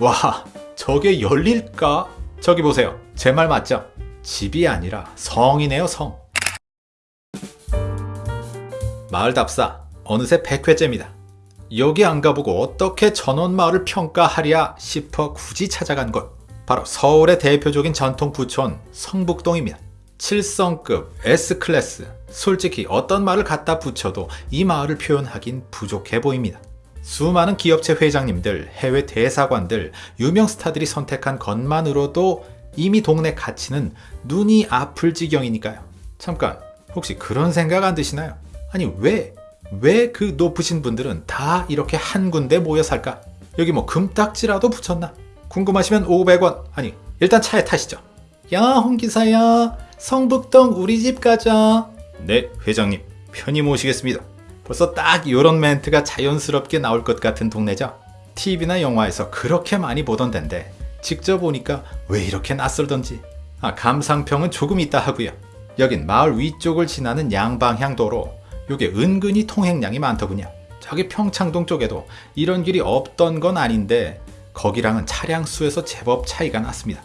와, 저게 열릴까? 저기 보세요. 제 말 맞죠? 집이 아니라 성이네요, 성. 마을 답사, 어느새 100회째입니다. 여기 안 가보고 어떻게 전원마을을 평가하랴 싶어 굳이 찾아간 곳. 바로 서울의 대표적인 전통 부촌 성북동입니다. 7성급 S클래스. 솔직히 어떤 말을 갖다 붙여도 이 마을을 표현하긴 부족해 보입니다. 수많은 기업체 회장님들, 해외 대사관들, 유명 스타들이 선택한 것만으로도 이미 동네 가치는 눈이 아플 지경이니까요. 잠깐, 혹시 그런 생각 안 드시나요? 아니, 왜, 왜 그 높으신 분들은 다 이렇게 한 군데 모여 살까? 여기 뭐 금딱지라도 붙였나? 궁금하시면 500원, 아니, 일단 차에 타시죠. 야, 홍기사야, 성북동 우리 집 가자. 네, 회장님, 편히 모시겠습니다. 벌써 딱 이런 멘트가 자연스럽게 나올 것 같은 동네죠. TV나 영화에서 그렇게 많이 보던 데인데 직접 오니까 왜 이렇게 낯설던지. 아, 감상평은 조금 있다 하고요. 여긴 마을 위쪽을 지나는 양방향 도로. 요게 은근히 통행량이 많더군요. 저기 평창동 쪽에도 이런 길이 없던 건 아닌데 거기랑은 차량 수에서 제법 차이가 났습니다.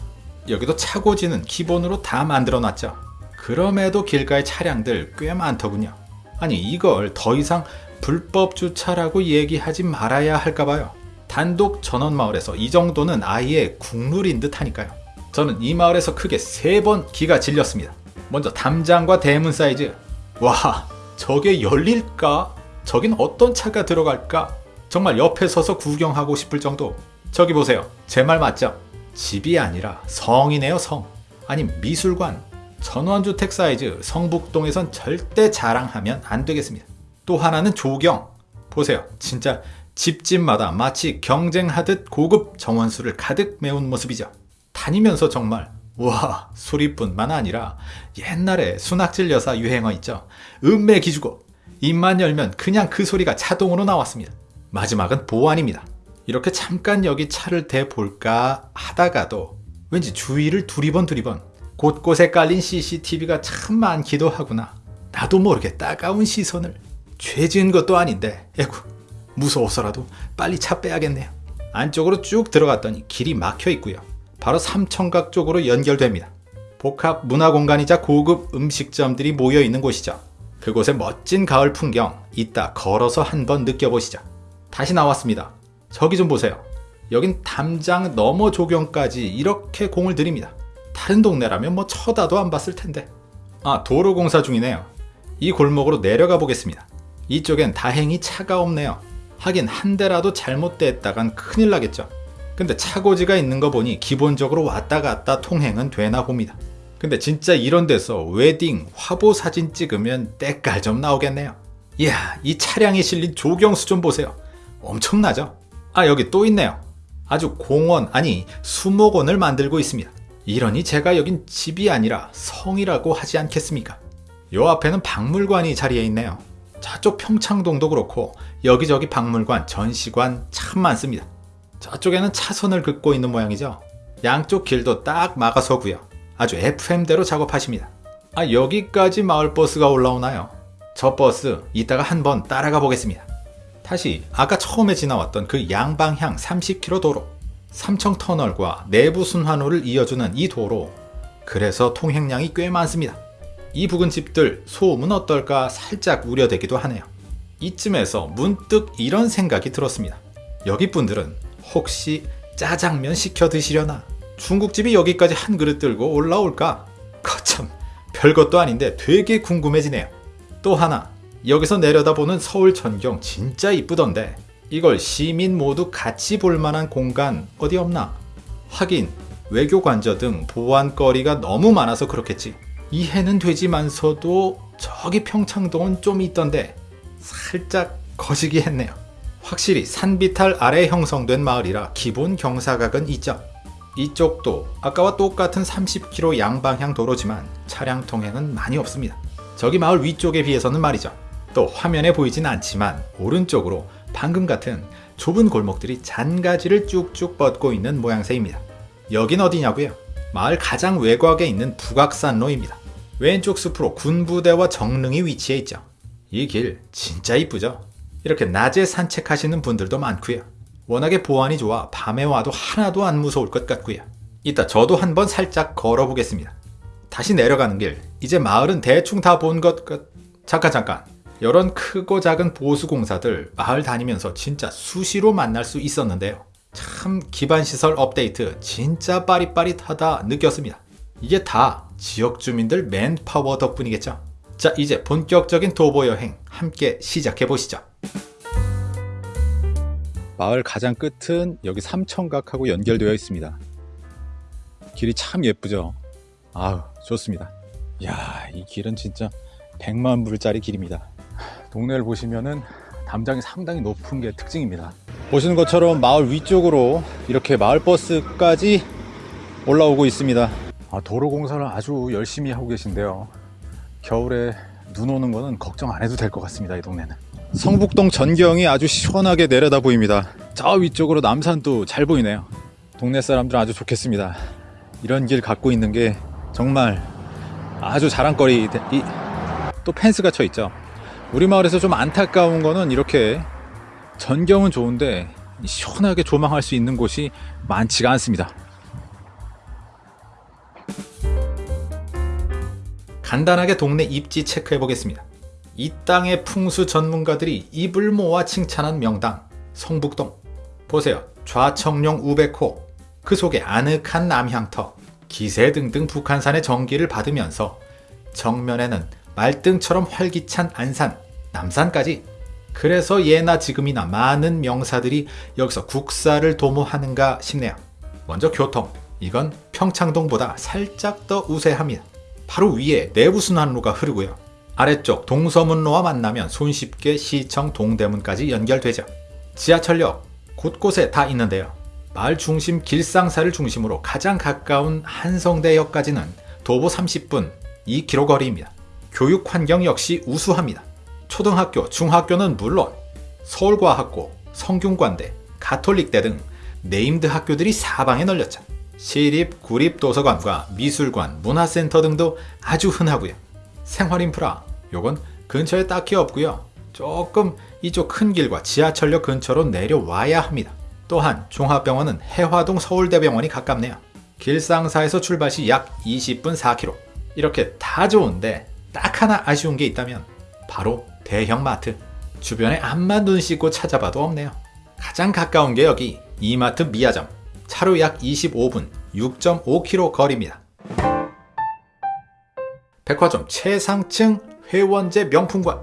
여기도 차고지는 기본으로 다 만들어 놨죠. 그럼에도 길가의 차량들 꽤 많더군요. 아니 이걸 더 이상 불법 주차라고 얘기하지 말아야 할까봐요. 단독 전원마을에서 이 정도는 아예 국룰인 듯 하니까요. 저는 이 마을에서 크게 세 번 기가 질렸습니다. 먼저 담장과 대문 사이즈. 와, 저게 열릴까? 저긴 어떤 차가 들어갈까? 정말 옆에 서서 구경하고 싶을 정도. 저기 보세요. 제 말 맞죠? 집이 아니라 성이네요, 성. 아니, 미술관. 전원주택 사이즈 성북동에선 절대 자랑하면 안 되겠습니다. 또 하나는 조경. 보세요. 진짜 집집마다 마치 경쟁하듯 고급 정원수를 가득 메운 모습이죠. 다니면서 정말 와 소리뿐만 아니라 옛날에 순학질 여사 유행어 있죠. 음매 기주고 입만 열면 그냥 그 소리가 자동으로 나왔습니다. 마지막은 보안입니다. 이렇게 잠깐 여기 차를 대볼까 하다가도 왠지 주위를 두리번 두리번 곳곳에 깔린 CCTV가 참 많기도 하구나. 나도 모르게 따가운 시선을. 죄 지은 것도 아닌데, 에구, 무서워서라도 빨리 차 빼야겠네요. 안쪽으로 쭉 들어갔더니 길이 막혀 있고요. 바로 삼청각 쪽으로 연결됩니다. 복합 문화 공간이자 고급 음식점들이 모여 있는 곳이죠. 그곳의 멋진 가을 풍경 이따 걸어서 한번 느껴보시죠. 다시 나왔습니다. 저기 좀 보세요. 여긴 담장 넘어 조경까지 이렇게 공을 들입니다. 다른 동네라면 뭐 쳐다도 안 봤을 텐데. 아, 도로 공사 중이네요. 이 골목으로 내려가 보겠습니다. 이쪽엔 다행히 차가 없네요. 하긴 한 대라도 잘못됐다간 큰일 나겠죠. 근데 차고지가 있는 거 보니 기본적으로 왔다 갔다 통행은 되나 봅니다. 근데 진짜 이런 데서 웨딩, 화보 사진 찍으면 때깔 좀 나오겠네요. 이야, 이 차량에 실린 조경수 좀 보세요. 엄청나죠? 아, 여기 또 있네요. 아주 공원, 아니, 수목원을 만들고 있습니다. 이러니 제가 여긴 집이 아니라 성이라고 하지 않겠습니까? 요 앞에는 박물관이 자리해 있네요. 저쪽 평창동도 그렇고 여기저기 박물관, 전시관 참 많습니다. 저쪽에는 차선을 긋고 있는 모양이죠. 양쪽 길도 딱 막아서고요. 아주 FM대로 작업하십니다. 아 여기까지 마을버스가 올라오나요? 저 버스 이따가 한번 따라가 보겠습니다. 다시 아까 처음에 지나왔던 그 양방향 30km 도로 삼청터널과 내부 순환로를 이어주는 이 도로 그래서 통행량이 꽤 많습니다. 이 부근 집들 소음은 어떨까 살짝 우려되기도 하네요. 이쯤에서 문득 이런 생각이 들었습니다. 여기 분들은 혹시 짜장면 시켜 드시려나? 중국집이 여기까지 한 그릇 들고 올라올까? 거참 별것도 아닌데 되게 궁금해지네요. 또 하나 여기서 내려다보는 서울 전경 진짜 이쁘던데 이걸 시민 모두 같이 볼 만한 공간 어디 없나? 하긴 외교 관저 등 보안거리가 너무 많아서 그렇겠지. 이해는 되지만서도 저기 평창동은 좀 있던데 살짝 거시기 했네요. 확실히 산비탈 아래 형성된 마을이라 기본 경사각은 있죠. 이쪽도 아까와 똑같은 30km 양방향 도로지만 차량 통행은 많이 없습니다. 저기 마을 위쪽에 비해서는 말이죠. 또 화면에 보이진 않지만 오른쪽으로 방금 같은 좁은 골목들이 잔가지를 쭉쭉 뻗고 있는 모양새입니다. 여긴 어디냐고요? 마을 가장 외곽에 있는 북악산로입니다. 왼쪽 숲으로 군부대와 정릉이 위치해 있죠. 이 길 진짜 이쁘죠? 이렇게 낮에 산책하시는 분들도 많고요. 워낙에 보안이 좋아 밤에 와도 하나도 안 무서울 것 같고요. 이따 저도 한번 살짝 걸어보겠습니다. 다시 내려가는 길 이제 마을은 대충 다 본 것 같... 잠깐 잠깐 이런 크고 작은 보수공사들 마을 다니면서 진짜 수시로 만날 수 있었는데요. 참 기반시설 업데이트 진짜 빠릿빠릿하다 느꼈습니다. 이게 다 지역 주민들 맨파워 덕분이겠죠. 자 이제 본격적인 도보 여행 함께 시작해 보시죠. 마을 가장 끝은 여기 삼천각하고 연결되어 있습니다. 길이 참 예쁘죠. 아우 좋습니다. 이야 이 길은 진짜 100만 불짜리 길입니다. 동네를 보시면은 담장이 상당히 높은 게 특징입니다. 보시는 것처럼 마을 위쪽으로 이렇게 마을 버스까지 올라오고 있습니다. 아, 도로 공사를 아주 열심히 하고 계신데요. 겨울에 눈 오는 거는 걱정 안 해도 될 것 같습니다. 이 동네는. 성북동 전경이 아주 시원하게 내려다 보입니다. 저 위쪽으로 남산도 잘 보이네요. 동네 사람들은 아주 좋겠습니다. 이런 길 갖고 있는 게 정말 아주 자랑거리. 이, 또 펜스가 쳐 있죠. 우리 마을에서 좀 안타까운 거는 이렇게 전경은 좋은데 시원하게 조망할 수 있는 곳이 많지가 않습니다. 간단하게 동네 입지 체크해 보겠습니다. 이 땅의 풍수 전문가들이 입을 모아 칭찬한 명당 성북동 보세요 좌청룡 우백호 그 속에 아늑한 남향터 기세 등등 북한산의 전기를 받으면서 정면에는 말등처럼 활기찬 안산 남산까지 그래서 예나 지금이나 많은 명사들이 여기서 국사를 도모하는가 싶네요 먼저 교통 이건 평창동보다 살짝 더 우세합니다 바로 위에 내부순환로가 흐르고요. 아래쪽 동서문로와 만나면 손쉽게 시청 동대문까지 연결되죠. 지하철역 곳곳에 다 있는데요. 마을 중심 길상사를 중심으로 가장 가까운 한성대역까지는 도보 30분 2km 거리입니다. 교육 환경 역시 우수합니다. 초등학교, 중학교는 물론 서울과학고, 성균관대, 가톨릭대 등 named 학교들이 사방에 널렸죠. 시립, 구립 도서관과 미술관, 문화센터 등도 아주 흔하고요. 생활 인프라, 요건 근처에 딱히 없고요. 조금 이쪽 큰 길과 지하철역 근처로 내려와야 합니다. 또한 종합병원은 혜화동 서울대병원이 가깝네요. 길상사에서 출발 시 약 20분 4km. 이렇게 다 좋은데 딱 하나 아쉬운 게 있다면 바로 대형마트. 주변에 암만 눈 씻고 찾아봐도 없네요. 가장 가까운 게 여기 이마트 미아점. 차로 약 25분 6.5km 거리입니다. 백화점 최상층 회원제 명품관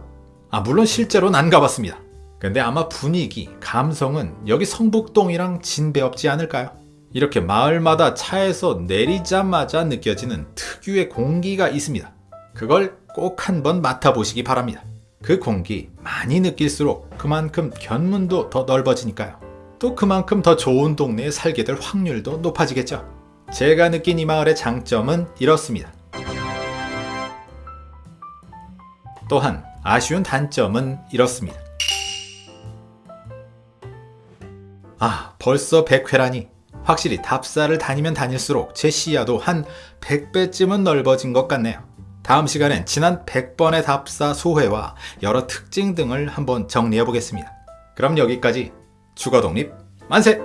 아 물론 실제로는 안 가봤습니다. 근데 아마 분위기, 감성은 여기 성북동이랑 진배 없지 않을까요? 이렇게 마을마다 차에서 내리자마자 느껴지는 특유의 공기가 있습니다. 그걸 꼭 한번 맡아보시기 바랍니다. 그 공기 많이 느낄수록 그만큼 견문도 더 넓어지니까요. 또 그만큼 더 좋은 동네에 살게 될 확률도 높아지겠죠. 제가 느낀 이 마을의 장점은 이렇습니다. 또한 아쉬운 단점은 이렇습니다. 아 벌써 100회라니 확실히 답사를 다니면 다닐수록 제 시야도 한 100배쯤은 넓어진 것 같네요. 다음 시간엔 지난 100번의 답사 소회와 여러 특징 등을 한번 정리해 보겠습니다. 그럼 여기까지 주거 독립 만세!